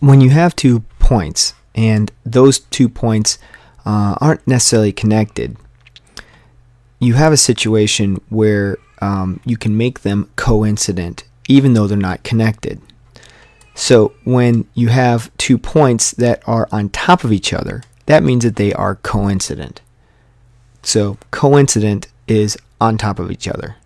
when you have two points and those two points uh, aren't necessarily connected, you have a situation where um, you can make them coincident even though they're not connected. So when you have two points that are on top of each other, that means that they are coincident. So coincident is on top of each other.